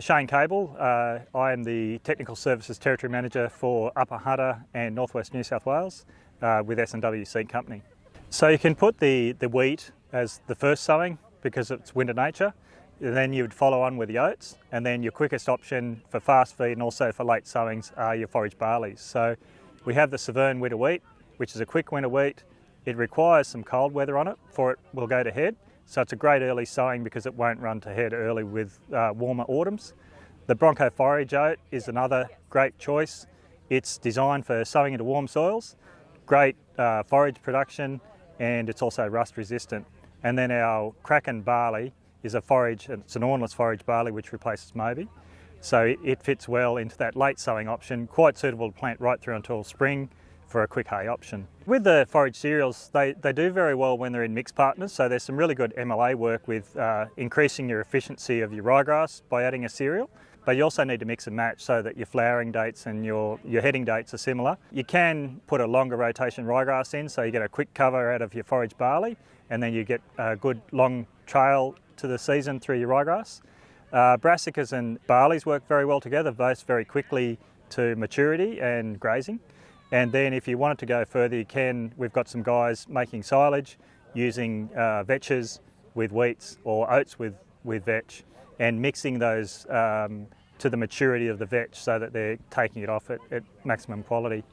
Shane Cable, uh, I am the Technical Services Territory Manager for Upper Hunter and Northwest New South Wales uh, with S&W Seed Company. So you can put the, the wheat as the first sowing because it's winter nature, and then you would follow on with the oats, and then your quickest option for fast feed and also for late sowings are your forage barleys. So we have the Severn winter wheat, which is a quick winter wheat. It requires some cold weather on it for it will go to head. So it's a great early sowing because it won't run to head early with uh, warmer autumns. The Bronco forage oat is another great choice. It's designed for sowing into warm soils, great uh, forage production, and it's also rust resistant. And then our Kraken barley is a forage, it's an awnless forage barley which replaces Moby. So it fits well into that late sowing option, quite suitable to plant right through until spring for a quick hay option. With the forage cereals, they, they do very well when they're in mixed partners, so there's some really good MLA work with uh, increasing your efficiency of your ryegrass by adding a cereal, but you also need to mix and match so that your flowering dates and your, your heading dates are similar. You can put a longer rotation ryegrass in, so you get a quick cover out of your forage barley, and then you get a good long trail to the season through your ryegrass. Uh, brassicas and barleys work very well together, both very quickly to maturity and grazing. And then if you wanted to go further, you can. We've got some guys making silage using uh, vetches with wheats or oats with, with vetch and mixing those um, to the maturity of the vetch so that they're taking it off at, at maximum quality.